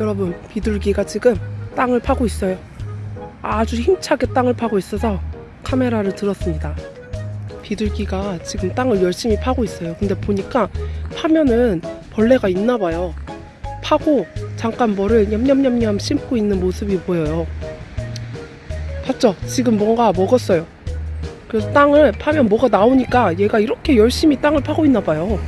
여러분 비둘기가 지금 땅을 파고 있어요. 아주 힘차게 땅을 파고 있어서 카메라를 들었습니다. 비둘기가 지금 땅을 열심히 파고 있어요. 근데 보니까 파면은 벌레가 있나 봐요. 파고 잠깐 뭐를 냠냠냠냠 씹고 있는 모습이 보여요. 봤죠? 지금 뭔가 먹었어요. 그래서 땅을 파면 뭐가 나오니까 얘가 이렇게 열심히 땅을 파고 있나 봐요.